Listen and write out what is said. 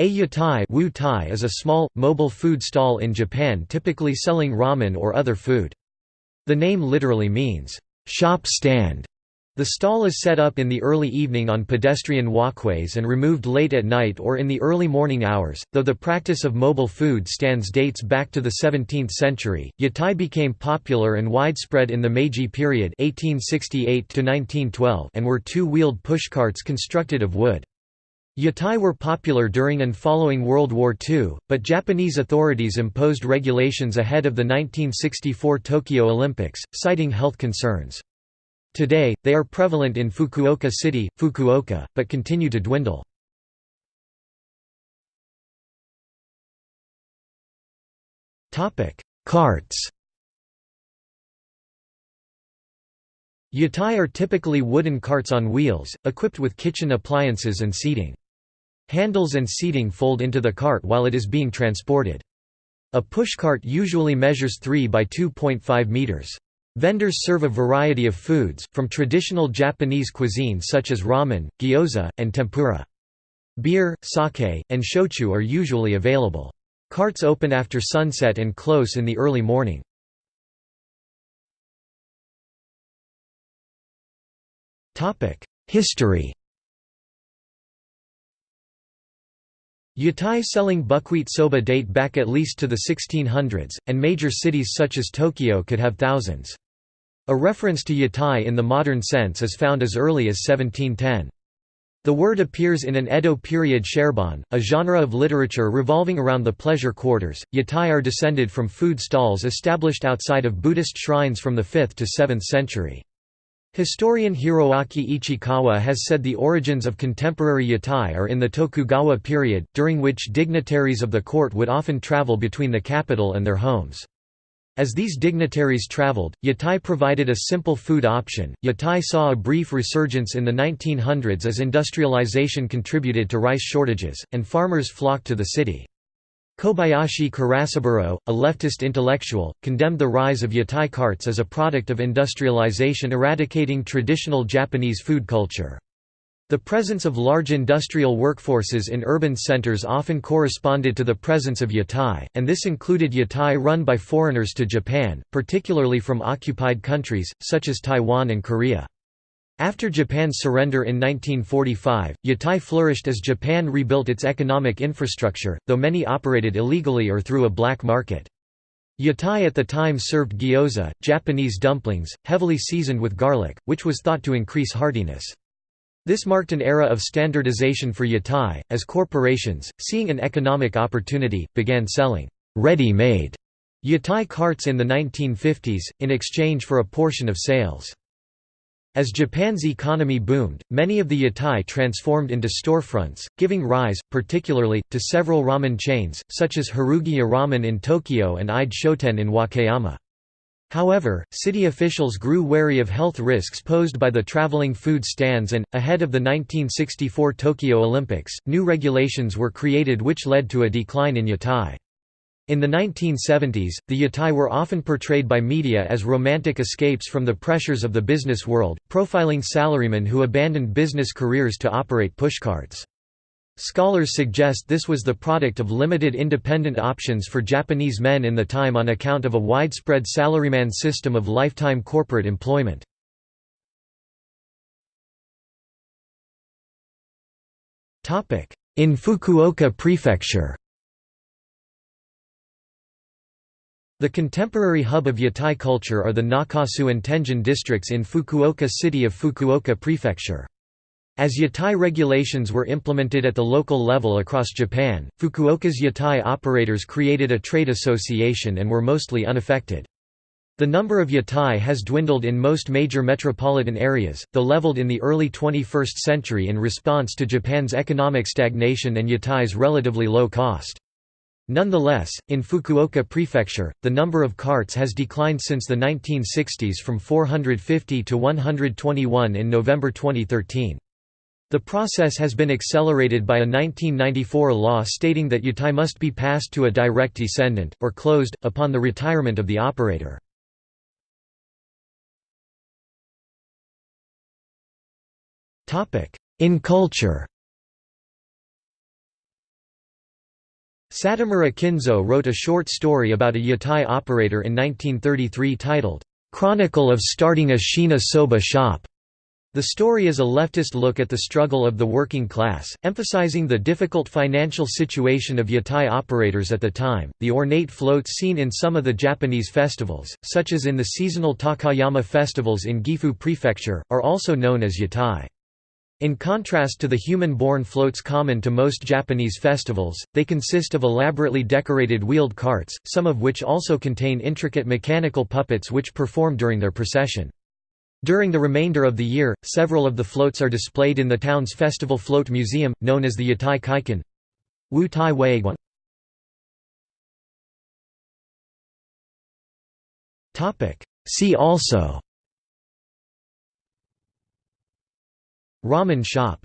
A yatai wu tai is a small, mobile food stall in Japan typically selling ramen or other food. The name literally means, "...shop stand". The stall is set up in the early evening on pedestrian walkways and removed late at night or in the early morning hours. Though the practice of mobile food stands dates back to the 17th century, yatai became popular and widespread in the Meiji period (1868–1912) and were two-wheeled pushcarts constructed of wood. Yatai were popular during and following World War II, but Japanese authorities imposed regulations ahead of the 1964 Tokyo Olympics, citing health concerns. Today, they are prevalent in Fukuoka City, Fukuoka, but continue to dwindle. Carts Yatai are typically wooden carts on wheels, equipped with kitchen appliances and seating. Handles and seating fold into the cart while it is being transported. A pushcart usually measures 3 by 2.5 meters. Vendors serve a variety of foods, from traditional Japanese cuisine such as ramen, gyoza, and tempura. Beer, sake, and shochu are usually available. Carts open after sunset and close in the early morning. History Yatai selling buckwheat soba date back at least to the 1600s, and major cities such as Tokyo could have thousands. A reference to yatai in the modern sense is found as early as 1710. The word appears in an Edo period sharebon, a genre of literature revolving around the pleasure quarters. Yatai are descended from food stalls established outside of Buddhist shrines from the 5th to 7th century. Historian Hiroaki Ichikawa has said the origins of contemporary yatai are in the Tokugawa period, during which dignitaries of the court would often travel between the capital and their homes. As these dignitaries traveled, yatai provided a simple food option. Yatai saw a brief resurgence in the 1900s as industrialization contributed to rice shortages, and farmers flocked to the city. Kobayashi Karasaburo, a leftist intellectual, condemned the rise of yatai carts as a product of industrialization eradicating traditional Japanese food culture. The presence of large industrial workforces in urban centers often corresponded to the presence of yatai, and this included yatai run by foreigners to Japan, particularly from occupied countries, such as Taiwan and Korea. After Japan's surrender in 1945, yatai flourished as Japan rebuilt its economic infrastructure, though many operated illegally or through a black market. Yatai at the time served gyoza, Japanese dumplings, heavily seasoned with garlic, which was thought to increase hardiness. This marked an era of standardization for yatai, as corporations, seeing an economic opportunity, began selling ready-made yatai carts in the 1950s, in exchange for a portion of sales. As Japan's economy boomed, many of the yatai transformed into storefronts, giving rise, particularly, to several ramen chains, such as Harukiya Ramen in Tokyo and Ide Shoten in Wakayama. However, city officials grew wary of health risks posed by the traveling food stands and, ahead of the 1964 Tokyo Olympics, new regulations were created which led to a decline in yatai. In the 1970s, the yatai were often portrayed by media as romantic escapes from the pressures of the business world, profiling salarymen who abandoned business careers to operate pushcarts. Scholars suggest this was the product of limited independent options for Japanese men in the time on account of a widespread salaryman system of lifetime corporate employment. In Fukuoka Prefecture The contemporary hub of yatai culture are the Nakasu and Tenjin districts in Fukuoka city of Fukuoka Prefecture. As yatai regulations were implemented at the local level across Japan, Fukuoka's yatai operators created a trade association and were mostly unaffected. The number of yatai has dwindled in most major metropolitan areas, though leveled in the early 21st century in response to Japan's economic stagnation and yatai's relatively low cost. Nonetheless, in Fukuoka Prefecture, the number of carts has declined since the 1960s from 450 to 121 in November 2013. The process has been accelerated by a 1994 law stating that yatai must be passed to a direct descendant, or closed, upon the retirement of the operator. In culture Satomura Kinzo wrote a short story about a yatai operator in 1933 titled, "'Chronicle of Starting a Shina Soba Shop' The story is a leftist look at the struggle of the working class, emphasizing the difficult financial situation of yatai operators at the time. The ornate floats seen in some of the Japanese festivals, such as in the seasonal Takayama festivals in Gifu Prefecture, are also known as yatai. In contrast to the human-borne floats common to most Japanese festivals, they consist of elaborately decorated wheeled carts, some of which also contain intricate mechanical puppets which perform during their procession. During the remainder of the year, several of the floats are displayed in the town's festival float museum, known as the Yatai Kaikan. Wu Tai Weiguan. See also Ramen shop